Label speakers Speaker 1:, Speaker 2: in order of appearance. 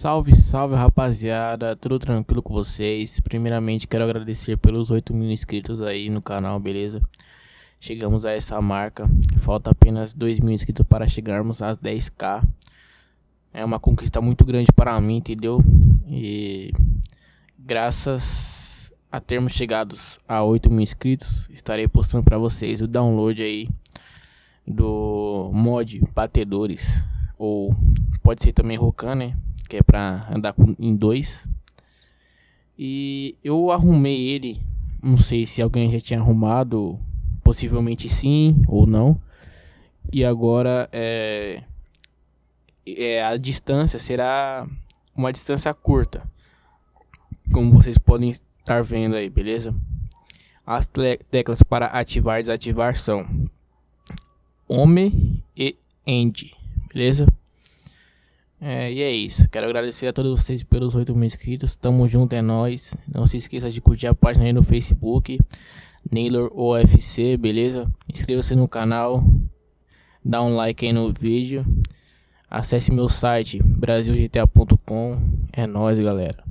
Speaker 1: Salve, salve rapaziada, tudo tranquilo com vocês? Primeiramente quero agradecer pelos 8 mil inscritos aí no canal, beleza? Chegamos a essa marca, falta apenas 2 mil inscritos para chegarmos às 10k É uma conquista muito grande para mim, entendeu? E graças a termos chegados a 8 mil inscritos, estarei postando para vocês o download aí do mod Batedores ou pode ser também Rocan, né? Que é pra andar em dois. E eu arrumei ele, não sei se alguém já tinha arrumado, possivelmente sim ou não. E agora é, é a distância será uma distância curta, como vocês podem estar vendo aí, beleza? As teclas para ativar e desativar são Home e End, beleza? É, e é isso. Quero agradecer a todos vocês pelos 8 mil inscritos. Tamo junto, é nóis. Não se esqueça de curtir a página aí no Facebook. Naylor OFC, beleza? Inscreva-se no canal. Dá um like aí no vídeo. Acesse meu site brasilgta.com. É nóis, galera.